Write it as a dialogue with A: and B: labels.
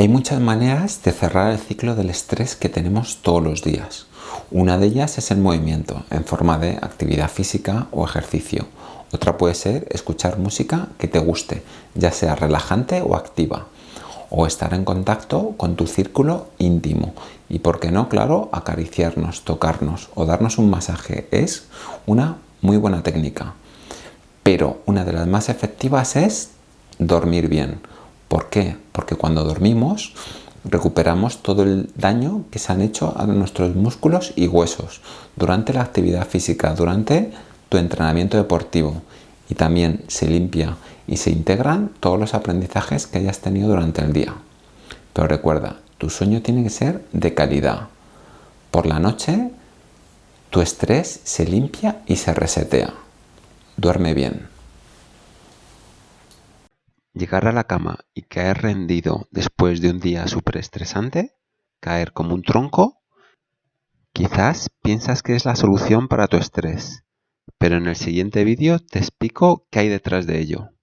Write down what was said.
A: Hay muchas maneras de cerrar el ciclo del estrés que tenemos todos los días. Una de ellas es el movimiento, en forma de actividad física o ejercicio. Otra puede ser escuchar música que te guste, ya sea relajante o activa. O estar en contacto con tu círculo íntimo. Y por qué no, claro, acariciarnos, tocarnos o darnos un masaje. Es una muy buena técnica. Pero una de las más efectivas es dormir bien ¿Por qué? Porque cuando dormimos recuperamos todo el daño que se han hecho a nuestros músculos y huesos durante la actividad física, durante tu entrenamiento deportivo y también se limpia y se integran todos los aprendizajes que hayas tenido durante el día. Pero recuerda, tu sueño tiene que ser de calidad. Por la noche tu estrés se limpia y se resetea. Duerme bien.
B: Llegar a la cama y caer rendido después de un día súper estresante, caer como un tronco, quizás piensas que es la solución para tu estrés, pero en el siguiente vídeo te explico qué hay detrás de ello.